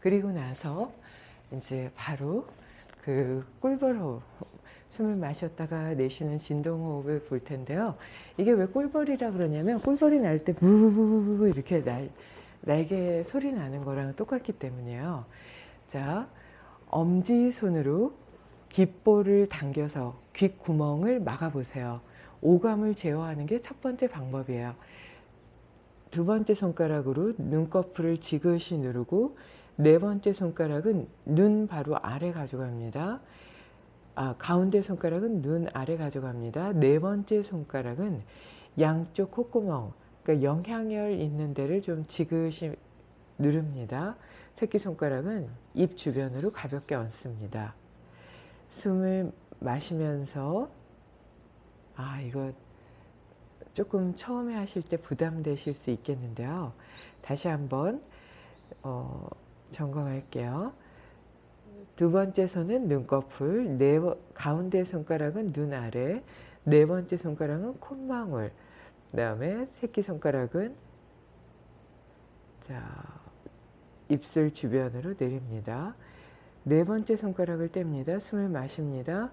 그리고 나서 이제 바로 그 꿀벌호흡 숨을 마셨다가 내쉬는 진동호흡을 볼 텐데요. 이게 왜 꿀벌이라 그러냐면 꿀벌이 날 때 부부부부 이렇게 날, 날개 소리 나는 거랑 똑같기 때문이에요. 자, 엄지손으로 귓볼을 당겨서 귓구멍을 막아보세요. 오감을 제어하는 게 첫 번째 방법이에요. 두 번째 손가락으로 눈꺼풀을 지그시 누르고 네 번째 손가락은 눈 바로 아래 가져갑니다. 아, 가운데 손가락은 눈 아래 가져갑니다. 네 번째 손가락은 양쪽 콧구멍, 그러니까 영향열 있는 데를 좀 지그시 누릅니다. 새끼손가락은 입 주변으로 가볍게 얹습니다. 숨을 마시면서 아 이거 조금 처음에 하실 때 부담되실 수 있겠는데요. 다시 한번 어, 점검할게요. 두 번째 손은 눈꺼풀, 네, 가운데 손가락은 눈 아래, 네 번째 손가락은 콧망울, 그 다음에 새끼손가락은 자 입술 주변으로 내립니다. 네 번째 손가락을 뗍니다. 숨을 마십니다.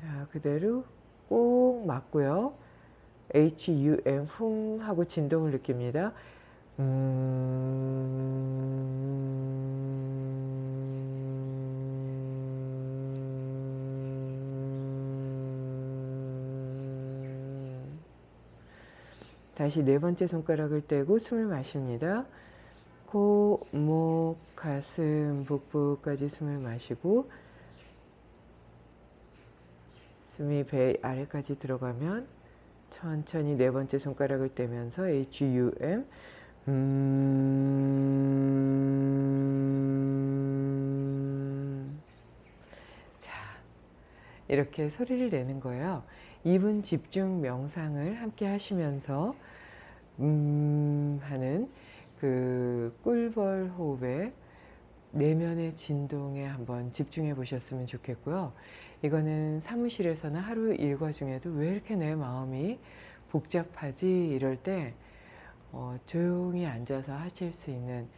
자 그대로 꼭 맞고요. HUM 흠 하고 진동을 느낍니다. 음... 다시 네 번째 손가락을 떼고 숨을 마십니다. 코, 목, 가슴, 복부까지 숨을 마시고 숨이 배 아래까지 들어가면 천천히 네 번째 손가락을 떼면서 HUM 음... 자, 이렇게 소리를 내는 거예요. 2분 집중 명상을 함께 하시면서 음 하는 그 꿀벌 호흡의 내면의 진동에 한번 집중해 보셨으면 좋겠고요. 이거는 사무실에서는 하루 일과 중에도 왜 이렇게 내 마음이 복잡하지 이럴 때 어, 조용히 앉아서 하실 수 있는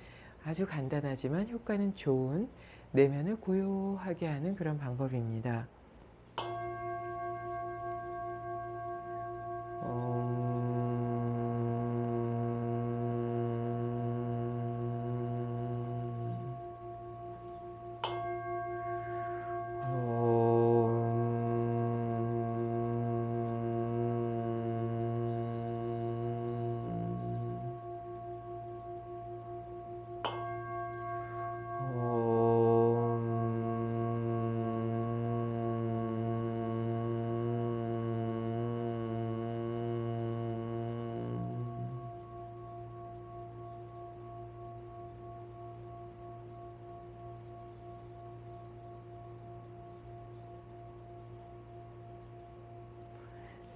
아주 간단하지만 효과는 좋은 내면을 고요하게 하는 그런 방법입니다.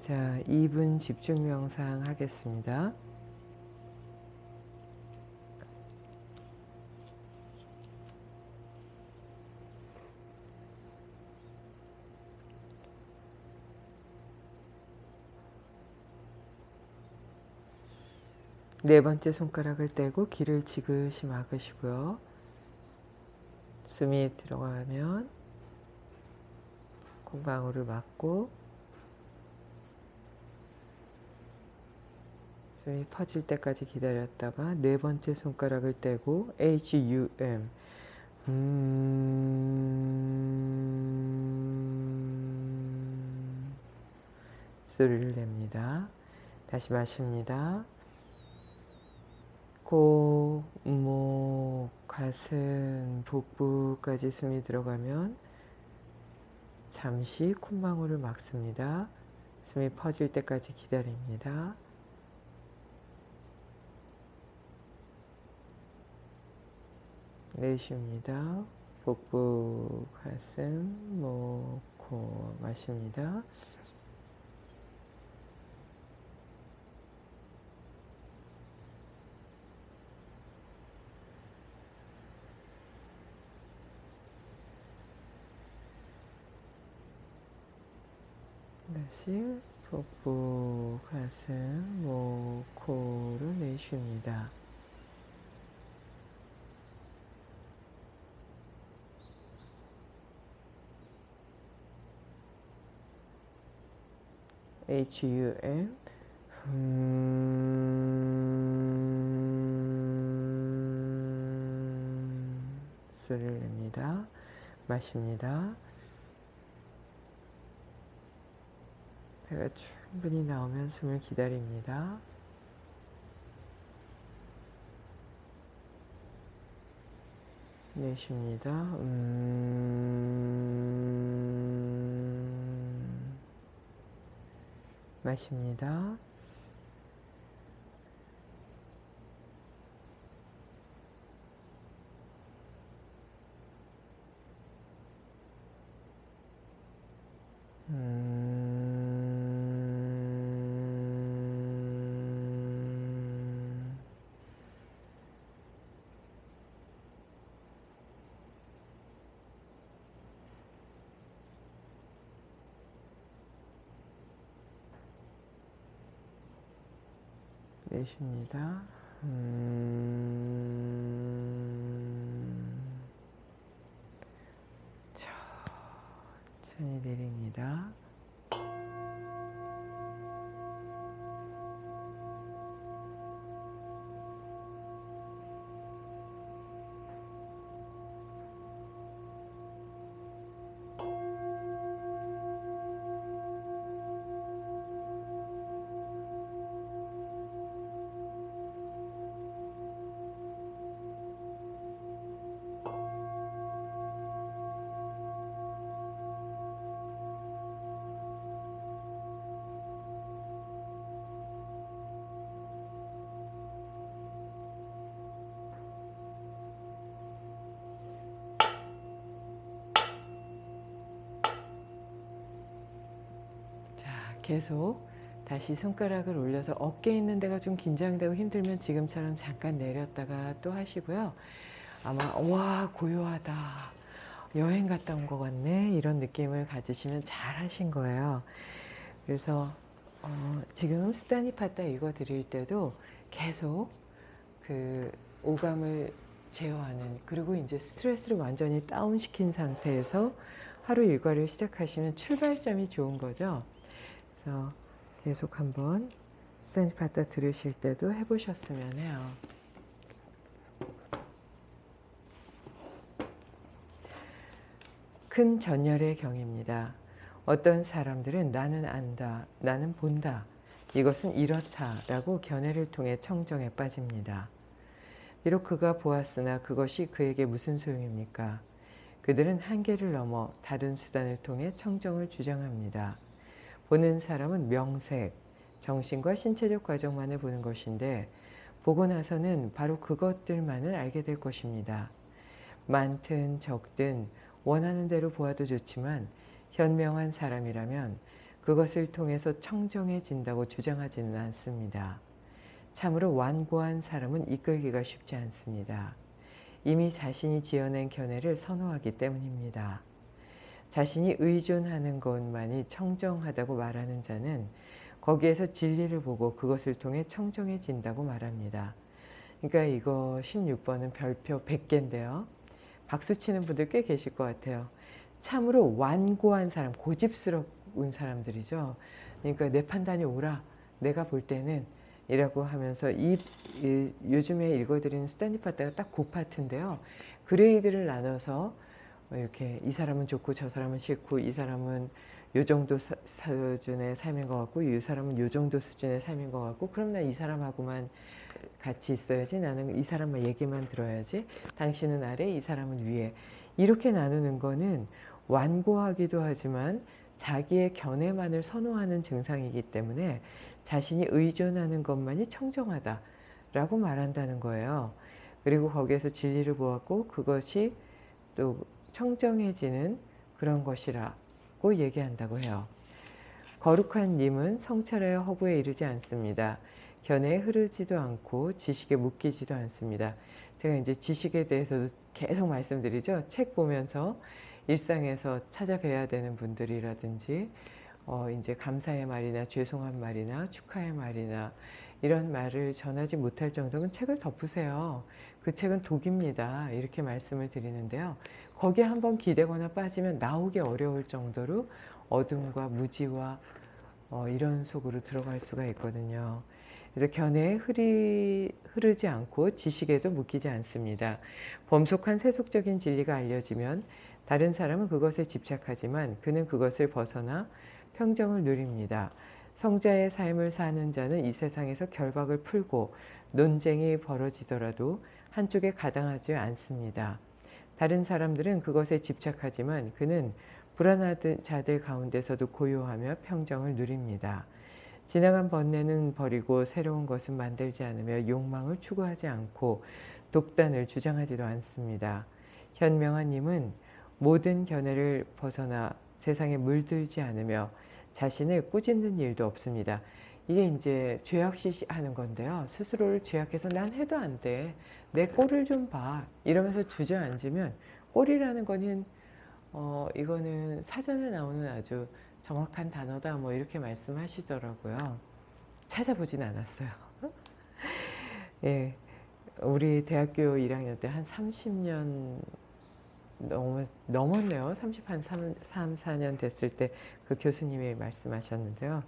자, 2분 집중 명상 하겠습니다. 네 번째 손가락을 떼고 귀를 지그시 막으시고요. 숨이 들어가면 콩방울을 막고 숨이 퍼질 때까지 기다렸다가 네 번째 손가락을 떼고 HUM 음 소리를 냅니다. 다시 마십니다. 코, 목, 가슴, 복부까지 숨이 들어가면 잠시 콧망울을 막습니다. 숨이 퍼질 때까지 기다립니다. 내쉽니다. 복부, 가슴, 목, 코 마십니다. 다시 복부, 가슴, 목, 코를 내쉽니다. H-U-M 음... 소리를 냅니다. 마십니다. 배가 충분히 나오면 숨을 기다립니다. 내쉽니다. 음... 마십니다. 내쉽니다. 음... 천천히 내립니다. 계속 다시 손가락을 올려서 어깨에 있는 데가 좀 긴장되고 힘들면 지금처럼 잠깐 내렸다가 또 하시고요. 아마 와 고요하다. 여행 갔다 온 것 같네. 이런 느낌을 가지시면 잘 하신 거예요. 그래서 어, 지금 수다니파타 읽어 드릴 때도 계속 그 오감을 제어하는 그리고 이제 스트레스를 완전히 다운시킨 상태에서 하루 일과를 시작하시면 출발점이 좋은 거죠. 그래서 계속 한번 수다니파타 들으실 때도 해보셨으면 해요. 큰 전열의 경입니다. 어떤 사람들은 나는 안다, 나는 본다, 이것은 이렇다 라고 견해를 통해 청정에 빠집니다. 비록 그가 보았으나 그것이 그에게 무슨 소용입니까? 그들은 한계를 넘어 다른 수단을 통해 청정을 주장합니다. 보는 사람은 명색, 정신과 신체적 과정만을 보는 것인데 보고 나서는 바로 그것들만을 알게 될 것입니다. 많든 적든 원하는 대로 보아도 좋지만 현명한 사람이라면 그것을 통해서 청정해진다고 주장하지는 않습니다. 참으로 완고한 사람은 이끌기가 쉽지 않습니다. 이미 자신이 지어낸 견해를 선호하기 때문입니다. 자신이 의존하는 것만이 청정하다고 말하는 자는 거기에서 진리를 보고 그것을 통해 청정해진다고 말합니다. 그러니까 이거 16번은 별표 100개인데요. 박수 치는 분들 꽤 계실 것 같아요. 참으로 완고한 사람, 고집스러운 사람들이죠. 그러니까 내 판단이 옳아. 내가 볼 때는 이라고 하면서 이, 이 요즘에 읽어드리는 수단니파트가 딱 그 파트인데요. 그레이드를 나눠서 이렇게 이 사람은 좋고 저 사람은 싫고 이 사람은 요 정도 사, 수준의 삶인 것 같고 이 사람은 요 정도 수준의 삶인 것 같고 그럼 나 이 사람하고만 같이 있어야지 나는 이 사람만 얘기만 들어야지 당신은 아래 이 사람은 위에 이렇게 나누는 거는 완고하기도 하지만 자기의 견해만을 선호하는 증상이기 때문에 자신이 의존하는 것만이 청정하다 라고 말한다는 거예요. 그리고 거기에서 진리를 보았고 그것이 또 청정해지는 그런 것이라고 얘기한다고 해요. 거룩한 님은 성찰하여 허구에 이르지 않습니다. 견해에 흐르지도 않고 지식에 묶이지도 않습니다. 제가 이제 지식에 대해서도 계속 말씀드리죠. 책 보면서 일상에서 찾아뵈야 되는 분들이라든지 어 이제 감사의 말이나 죄송한 말이나 축하의 말이나 이런 말을 전하지 못할 정도면 책을 덮으세요. 그 책은 독입니다. 이렇게 말씀을 드리는데요. 거기에 한번 기대거나 빠지면 나오기 어려울 정도로 어둠과 무지와 어, 이런 속으로 들어갈 수가 있거든요. 그래서 견해에 흐리, 흐르지 않고 지식에도 묶이지 않습니다. 범속한 세속적인 진리가 알려지면 다른 사람은 그것에 집착하지만 그는 그것을 벗어나 평정을 누립니다. 성자의 삶을 사는 자는 이 세상에서 결박을 풀고 논쟁이 벌어지더라도 한쪽에 가당하지 않습니다. 다른 사람들은 그것에 집착하지만 그는 불안하던 자들 가운데서도 고요하며 평정을 누립니다. 지나간 번뇌는 버리고 새로운 것은 만들지 않으며 욕망을 추구하지 않고 독단을 주장하지도 않습니다. 현명한 님은 모든 견해를 벗어나 세상에 물들지 않으며 자신을 꾸짖는 일도 없습니다. 이게 이제 죄악시하는 건데요. 스스로를 죄악해서 난 해도 안 돼. 내 꼴을 좀 봐. 이러면서 주저앉으면 꼴이라는 거는 어 이거는 사전에 나오는 아주 정확한 단어다 뭐 이렇게 말씀하시더라고요. 찾아보진 않았어요. 예. 우리 대학교 1학년 때 한 30년 넘, 넘었네요. 30 한 3, 3, 4년 됐을 때 그 교수님이 말씀하셨는데요.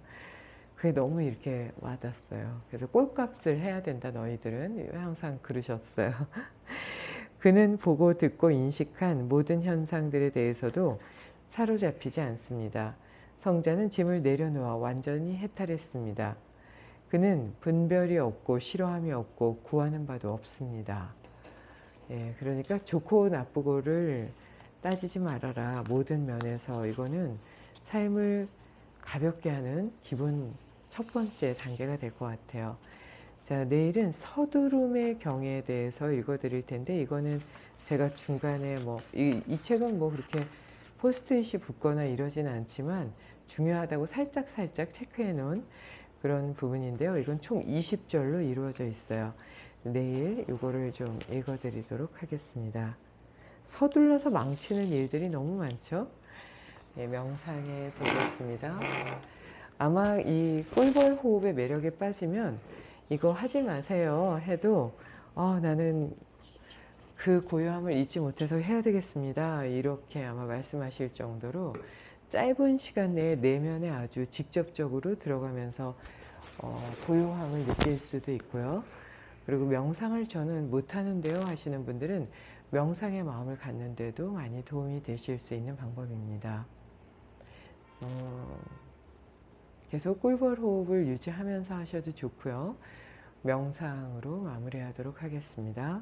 그게 너무 이렇게 와닿았어요. 그래서 꼴값을 해야 된다 너희들은 항상 그러셨어요. 그는 보고 듣고 인식한 모든 현상들에 대해서도 사로잡히지 않습니다. 성자는 짐을 내려놓아 완전히 해탈했습니다. 그는 분별이 없고 싫어함이 없고 구하는 바도 없습니다. 예, 그러니까 좋고 나쁘고를 따지지 말아라. 모든 면에서 이거는 삶을 가볍게 하는 기본 첫 번째 단계가 될 것 같아요. 자, 내일은 서두름의 경에 대해서 읽어드릴 텐데 이거는 제가 중간에 뭐이 이 책은 뭐 그렇게 포스트잇이 붙거나 이러진 않지만 중요하다고 살짝 살짝 체크해 놓은 그런 부분인데요. 이건 총 20절로 이루어져 있어요. 내일 이거를 좀 읽어드리도록 하겠습니다. 서둘러서 망치는 일들이 너무 많죠. 네, 명상에 되겠습니다. 아마 이 꿀벌 호흡의 매력에 빠지면 이거 하지 마세요 해도 어, 나는 그 고요함을 잊지 못해서 해야 되겠습니다. 이렇게 아마 말씀하실 정도로 짧은 시간 내에 내면에 아주 직접적으로 들어가면서 어, 고요함을 느낄 수도 있고요. 그리고 명상을 저는 못하는데요 하시는 분들은 명상의 마음을 갖는데도 많이 도움이 되실 수 있는 방법입니다. 어, 계속 꿀벌 호흡을 유지하면서 하셔도 좋고요. 명상으로 마무리하도록 하겠습니다.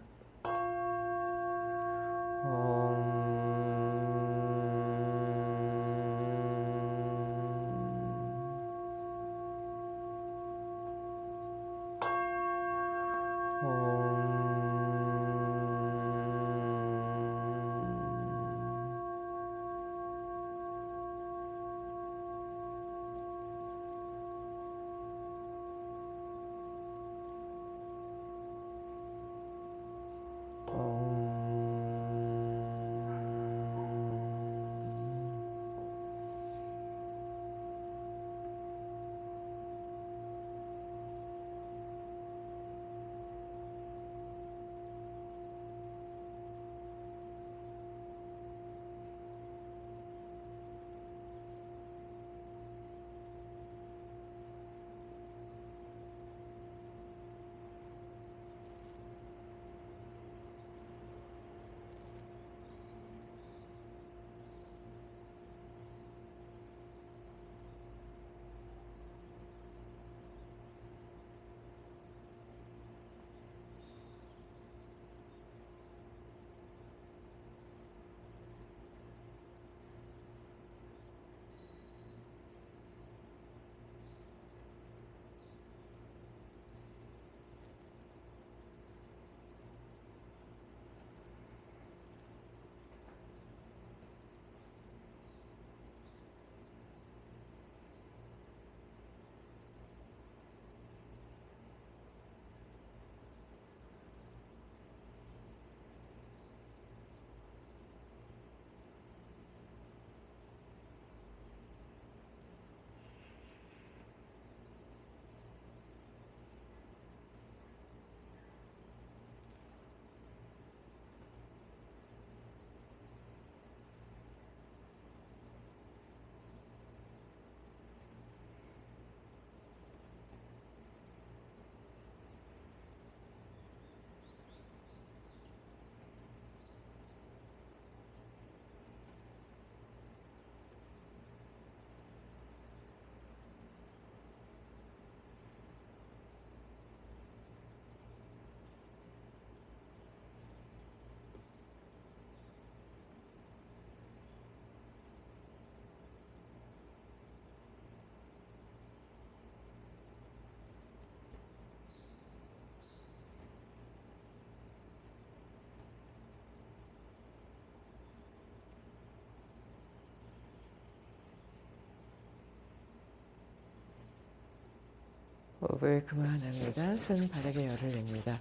수업을 그만합니다. 손 바닥에 열을 냅니다.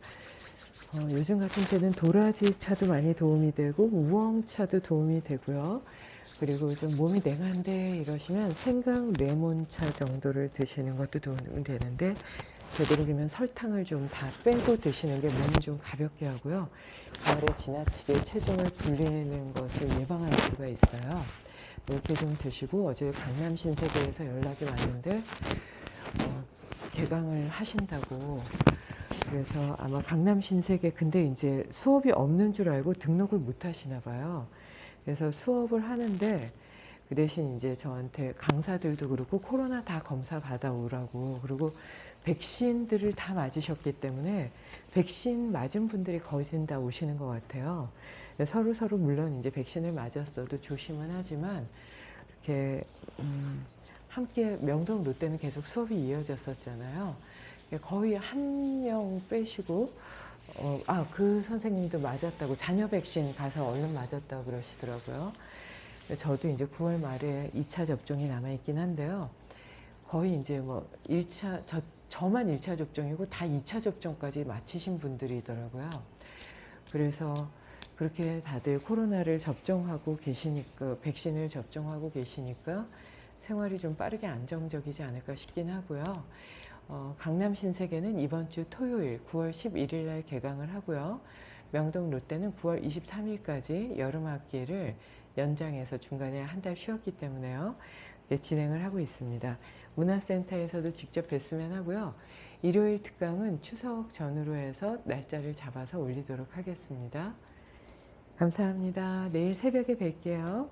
어, 요즘 같은 때는 도라지 차도 많이 도움이 되고 우엉차도 도움이 되고요. 그리고 좀 몸이 냉한데 이러시면 생강 레몬차 정도를 드시는 것도 도움이 되는데 되도록이면 설탕을 좀 다 빼고 드시는 게 몸을 좀 가볍게 하고요. 가을에 지나치게 체중을 불리는 것을 예방할 수가 있어요. 이렇게 좀 드시고 어제 강남 신세계에서 연락이 왔는데 어, 개강을 하신다고 그래서 아마 강남 신세계 근데 이제 수업이 없는 줄 알고 등록을 못 하시나 봐요. 그래서 수업을 하는데 그 대신 이제 저한테 강사들도 그렇고 코로나 다 검사 받아오라고 그리고 백신들을 다 맞으셨기 때문에 백신 맞은 분들이 거의 다 오시는 것 같아요. 서로 서로 물론 이제 백신을 맞았어도 조심은 하지만 이렇게 음, 함께 명동 롯데는 계속 수업이 이어졌었잖아요. 거의 한 명 빼시고 어, 아, 그 선생님도 맞았다고 자녀 백신 가서 얼른 맞았다고 그러시더라고요. 저도 이제 9월 말에 2차 접종이 남아 있긴 한데요. 거의 이제 뭐 1차 저 저만 1차 접종이고 다 2차 접종까지 마치신 분들이더라고요. 그래서 그렇게 다들 코로나를 접종하고 계시니까 백신을 접종하고 계시니까 생활이 좀 빠르게 안정적이지 않을까 싶긴 하고요. 어, 강남 신세계는 이번 주 토요일 9월 11일 날 개강을 하고요. 명동 롯데는 9월 23일까지 여름 학기를 연장해서 중간에 한 달 쉬었기 때문에요. 네, 진행을 하고 있습니다. 문화센터에서도 직접 뵀으면 하고요. 일요일 특강은 추석 전후로 해서 날짜를 잡아서 올리도록 하겠습니다. 감사합니다. 내일 새벽에 뵐게요.